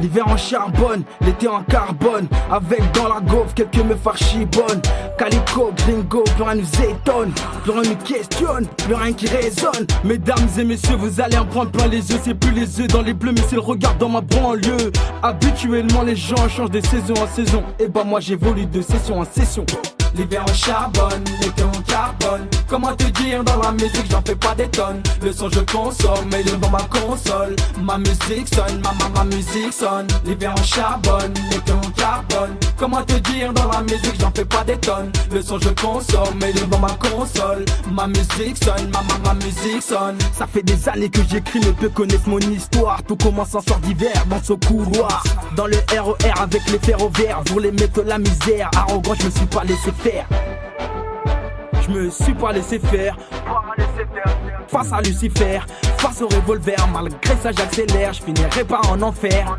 L'hiver en charbonne, l'été en carbone. Avec dans la gaufre quelques meufs archibonnes. Calico, gringo, plus rien nous étonne. Plus rien nous questionne, plus rien qui résonne. Mesdames et messieurs, vous allez en prendre plein les yeux. C'est plus les yeux dans les bleus, mais c'est le regard dans ma banlieue. Habituellement les gens changent de saison en saison. Et bah moi j'évolue de session en session L'hiver en charbonne, l'été en carbone. Comment te dire dans la musique j'en fais pas des tonnes. Le son je consomme mais dans ma console. Ma musique sonne, ma, ma, ma musique sonne. L'hiver en charbonne, l'été en carbone. Comment te dire dans la musique j'en fais pas des tonnes. Le son je consomme mais dans ma console. Ma musique sonne, ma, ma, ma musique sonne. Ça fait des années que j'écris mais peu connaissent mon histoire. Tout commence en soir d'hiver dans ce couloir. Dans le RER avec les ferroviaires Pour les mettre la misère. Arrogant je me suis pas laissé faire. Je me suis pas laissé faire. Face à Lucifer, face au revolver Malgré ça j'accélère, je finirai pas en enfer.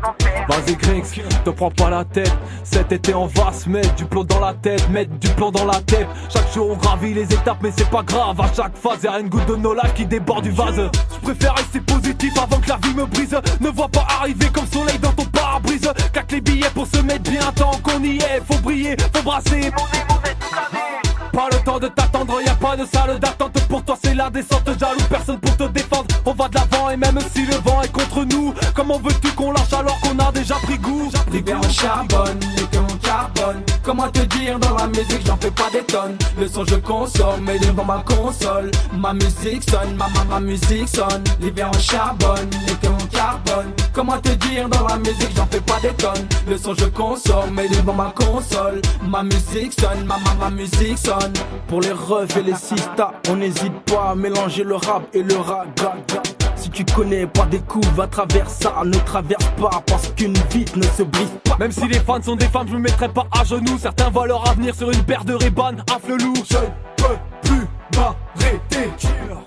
Vas-y Grix, te prends pas la tête. Cet été on va se mettre du plomb dans la tête Mettre du plomb dans la tête. Chaque jour on gravit les étapes mais c'est pas grave. À chaque phase y'a une goutte de nos qui déborde du vase. Je préfère rester positif avant que la vie me brise. Ne vois pas arriver comme soleil dans ton pare-brise. Claque les billets pour se mettre bien tant qu'on y est. Faut briller, faut brasser de salle d'attente Pour toi c'est la descente, jaloux personne pour te défendre. On va de l'avant et même si le vent est contre nous Comment veux-tu déjà pris goût. L'hiver en charbonne, l'été en carbone. Comment te dire dans la musique j'en fais pas des tonnes. Le son je consomme mais devant ma console Ma musique sonne, ma, ma, ma musique sonne. L'hiver en charbonne, l'été en carbone. Comment te dire dans la musique j'en fais pas des tonnes. Le son je consomme mais devant ma console Ma musique sonne, ma, ma, ma musique sonne. Pour les refs et les sistas, on n'hésite pas à mélanger le rap et le raga si tu connais pas des coups, va travers ça, ne traverse pas parce qu'une vie ne se brise pas. Même si les fans sont des femmes, je me mettrai pas à genoux. Certains voient leur avenir sur une paire de Ray-Ban à flelou. Je ne peux plus m'arrêter.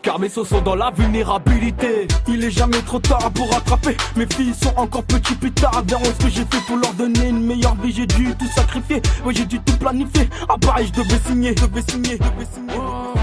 Car mes sauts sont dans la vulnérabilité. Il est jamais trop tard pour rattraper. Mes filles sont encore petits plus tard. Verront ce que j'ai fait pour leur donner une meilleure vie. J'ai dû tout sacrifier. Ouais, j'ai dû tout planifier. Ah, pareil, je devais signer, je devais signer, je devais signer.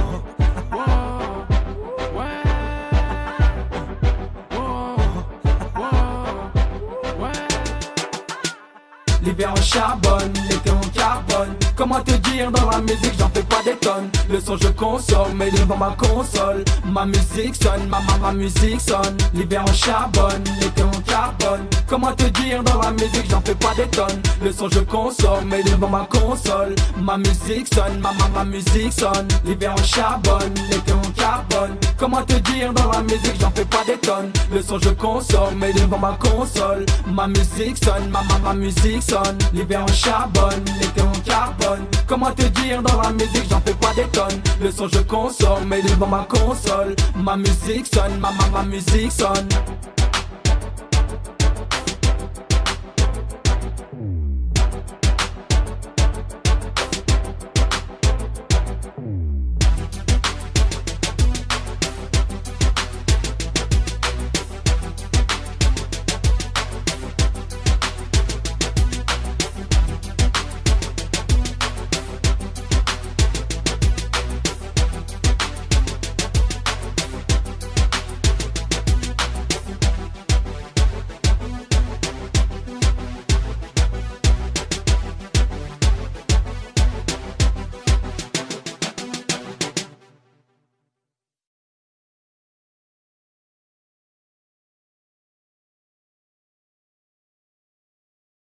L'hiver en charbonne, l'été en carbone. Comment te dire dans la musique j'en fais pas des tonnes. Le son je consomme mais devant ma console. Ma musique sonne, ma ma, ma musique sonne. L'hiver en charbonne, l'été en carbone. Comment te dire dans la musique j'en fais pas des tonnes. Le son je consomme mais devant ma console. Ma musique sonne, ma ma, ma musique sonne. L'hiver en charbonne, l'été en carbone. Comment te dire dans la musique j'en fais pas des tonnes. Le son je consomme mais devant ma console. Ma musique sonne, ma ma, ma musique sonne L'hiver en charbonne, l'été en carbone. Comment te dire dans la musique j'en fais pas des tonnes. Le son je consomme mais devant ma console. Ma musique sonne, ma ma, ma musique sonne